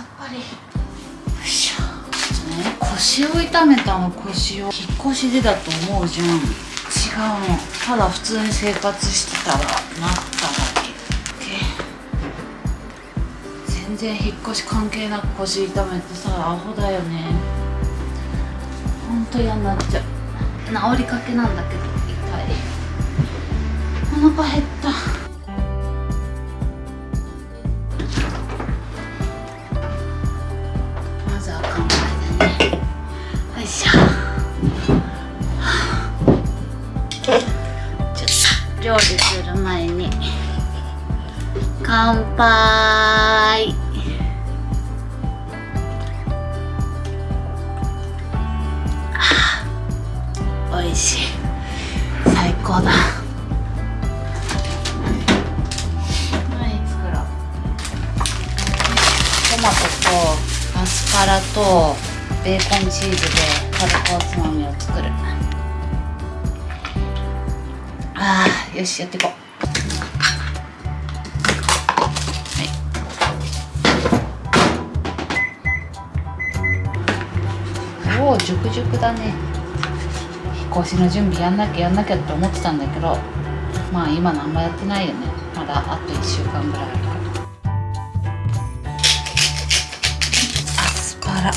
さっぱりよい。しょね腰を痛めたの腰を引っ越しでだと思うじゃん違うのただ普通に生活してたらなっただけ全然引っ越し関係なく腰痛めてさアホだよねほんと嫌になっちゃう治りかけなんだけど痛い。お腹減った料理する前に乾杯。美味しい。最高だ。はい作ろうトマトとアスパラとベーコンチーズで軽くおつまみを作る。あーよしやっていこう。おお熟熟だね。引っ越しの準備やんなきゃやんなきゃって思ってたんだけどまあ今のあんまやってないよね。まだあと1週間ぐらいあるから。アスパラ。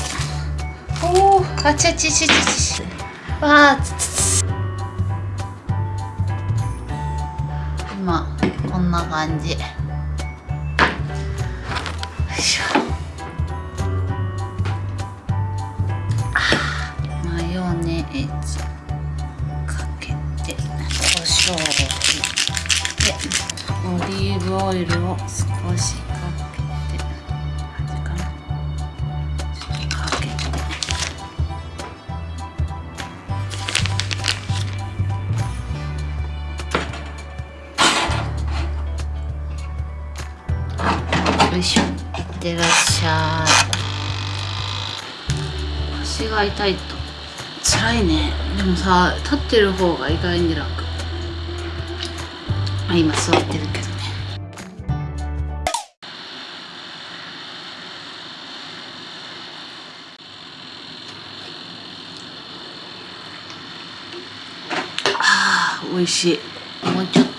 おおあちあちちちちわあ今こんな感じ。よいしょ。マヨネーズかけて胡椒を振ってオリーブオイルを少し。よいしょいってらっしゃい。腰が痛いと。辛いね。でもさ立ってる方が意外に楽。あ今座ってるけどね。あー美味しい。もうちょっと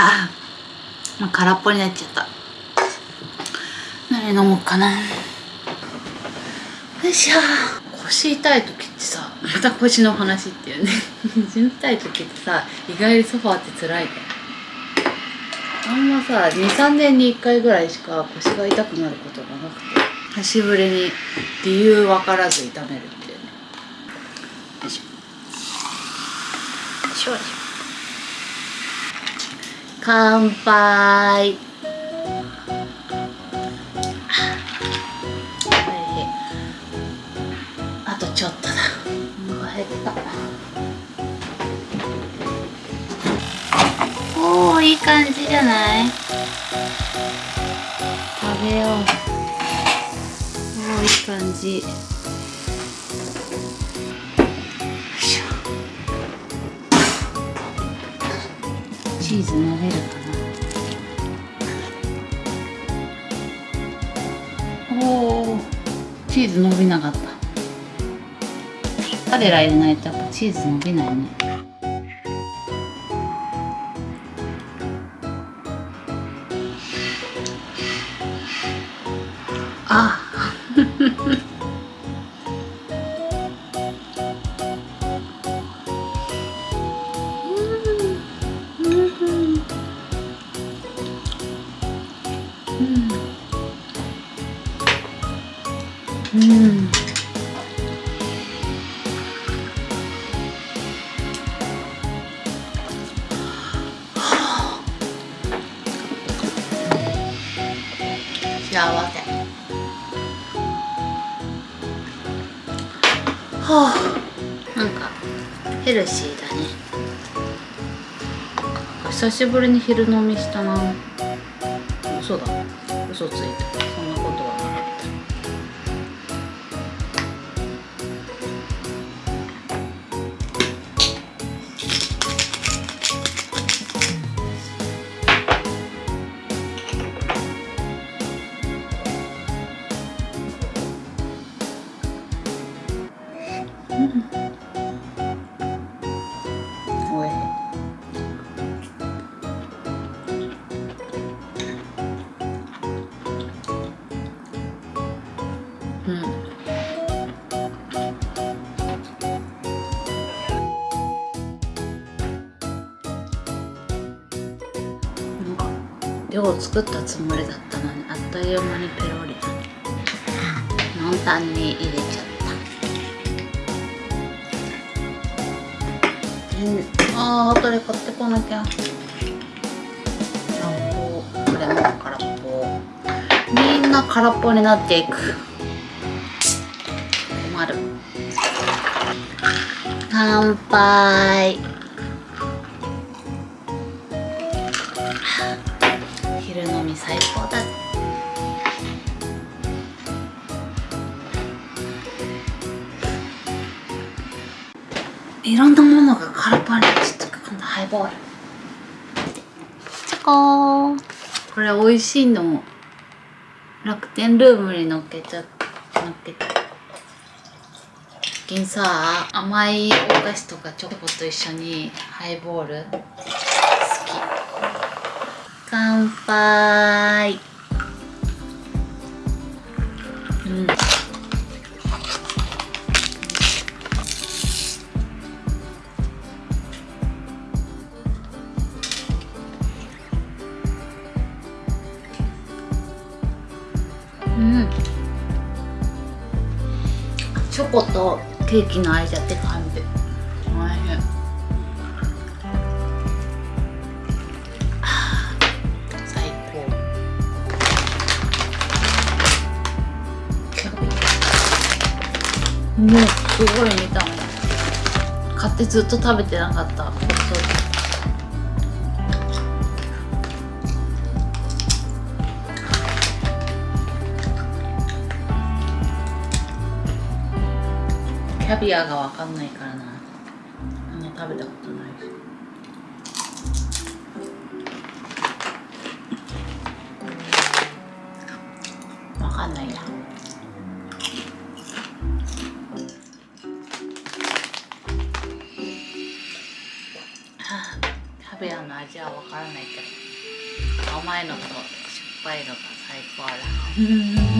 ああ空っぽになっちゃった。何飲もうかな。よいしょ。腰痛い時ってさまた腰の話っていうね。腰痛い時ってさ意外にソファーって辛いからあんまさ23年に1回ぐらいしか腰が痛くなることがなくて久しぶりに理由分からず痛めるっていうね。よいしょ。よいしょ乾杯。あとちょっとだ。お腹減ったおおいい感じじゃない？食べよう。おおいい感じ。チーズ伸びるかなおおチーズ伸びなかった。彼ら入れないとやっぱチーズ伸びないね。あうん。幸せ。はあ。なんかヘルシーだね。久しぶりに昼飲みしたな。嘘だ嘘ついたそんなことは。量作ったつもりだったのにあっという間にペロリノンタンに入れちゃった。うん。あー後で買ってこなきゃ。これも空っぽ。みんな空っぽになっていく。困る。乾杯。最高だ。いろんなものが空っぽになっちゃった今度ハイボール。チョコー。これ美味しいの楽天ルームに乗っけちゃ乗っけた。最近さ甘いお菓子とかチョコと一緒にハイボール乾杯。うん。うん。チョコとケーキの間って感じ。すごい見た。目買ってずっと食べてなかった。そう。キャビアがわかんないからな。あんま食べたことャビアの味はわからないけど甘いのと酸っぱいのが最高だ。